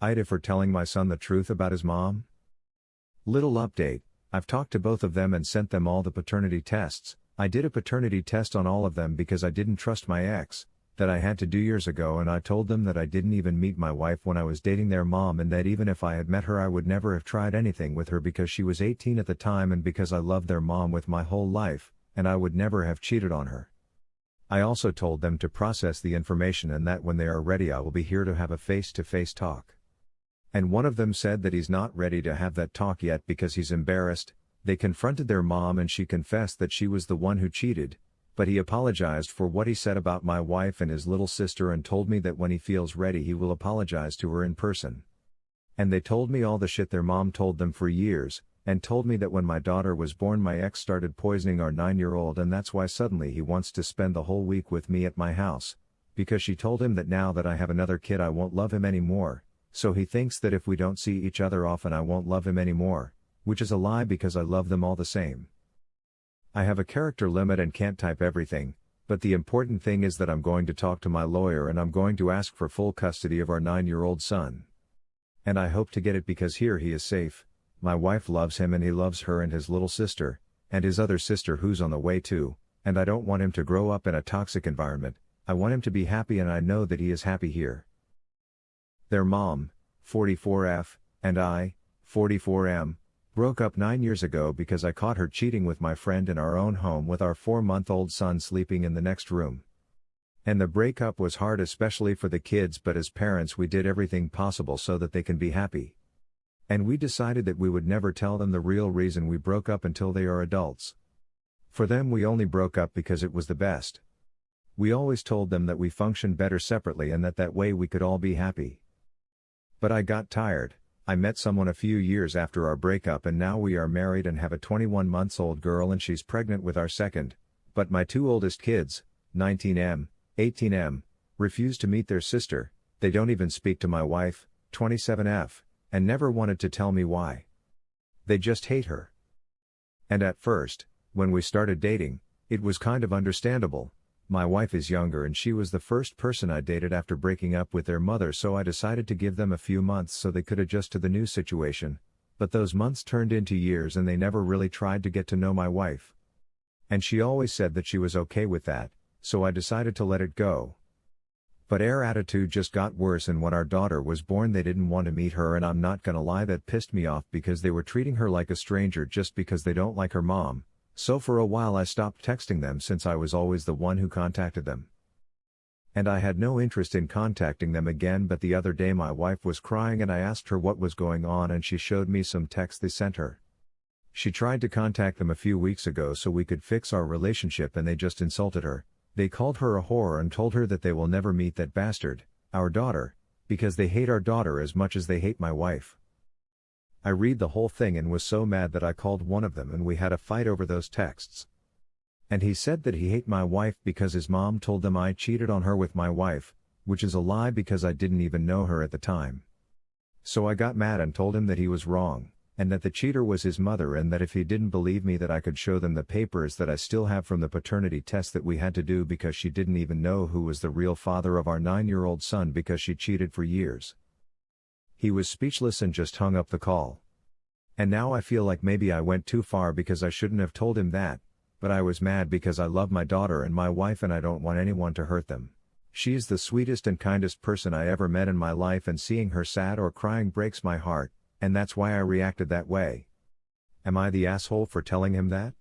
AITA for telling my son the truth about his mom? Little update I've talked to both of them and sent them all the paternity tests. I did a paternity test on all of them because I didn't trust my ex, that I had to do years ago, and I told them that I didn't even meet my wife when I was dating their mom, and that even if I had met her, I would never have tried anything with her because she was 18 at the time and because I loved their mom with my whole life, and I would never have cheated on her. I also told them to process the information and that when they are ready, I will be here to have a face to face talk. And one of them said that he's not ready to have that talk yet because he's embarrassed. They confronted their mom and she confessed that she was the one who cheated, but he apologized for what he said about my wife and his little sister and told me that when he feels ready he will apologize to her in person. And they told me all the shit their mom told them for years, and told me that when my daughter was born my ex started poisoning our 9-year-old and that's why suddenly he wants to spend the whole week with me at my house, because she told him that now that I have another kid I won't love him anymore, so he thinks that if we don't see each other often I won't love him anymore, which is a lie because I love them all the same. I have a character limit and can't type everything, but the important thing is that I'm going to talk to my lawyer and I'm going to ask for full custody of our 9-year-old son. And I hope to get it because here he is safe, my wife loves him and he loves her and his little sister, and his other sister who's on the way too, and I don't want him to grow up in a toxic environment, I want him to be happy and I know that he is happy here. Their mom, 44F, and I, 44M, broke up nine years ago because I caught her cheating with my friend in our own home with our four month old son sleeping in the next room. And the breakup was hard, especially for the kids, but as parents, we did everything possible so that they can be happy. And we decided that we would never tell them the real reason we broke up until they are adults. For them, we only broke up because it was the best. We always told them that we functioned better separately and that that way we could all be happy. But I got tired. I met someone a few years after our breakup and now we are married and have a 21 months old girl and she's pregnant with our second. But my two oldest kids, 19M, 18M, refuse to meet their sister, they don't even speak to my wife, 27F, and never wanted to tell me why. They just hate her. And at first, when we started dating, it was kind of understandable, my wife is younger and she was the first person I dated after breaking up with their mother so I decided to give them a few months so they could adjust to the new situation, but those months turned into years and they never really tried to get to know my wife. And she always said that she was okay with that, so I decided to let it go. But their attitude just got worse and when our daughter was born they didn't want to meet her and I'm not gonna lie that pissed me off because they were treating her like a stranger just because they don't like her mom, so for a while I stopped texting them since I was always the one who contacted them. And I had no interest in contacting them again but the other day my wife was crying and I asked her what was going on and she showed me some texts they sent her. She tried to contact them a few weeks ago so we could fix our relationship and they just insulted her, they called her a whore and told her that they will never meet that bastard, our daughter, because they hate our daughter as much as they hate my wife. I read the whole thing and was so mad that I called one of them and we had a fight over those texts. And he said that he hate my wife because his mom told them I cheated on her with my wife, which is a lie because I didn't even know her at the time. So I got mad and told him that he was wrong, and that the cheater was his mother and that if he didn't believe me that I could show them the papers that I still have from the paternity test that we had to do because she didn't even know who was the real father of our 9-year-old son because she cheated for years. He was speechless and just hung up the call. And now I feel like maybe I went too far because I shouldn't have told him that, but I was mad because I love my daughter and my wife and I don't want anyone to hurt them. She is the sweetest and kindest person I ever met in my life and seeing her sad or crying breaks my heart, and that's why I reacted that way. Am I the asshole for telling him that?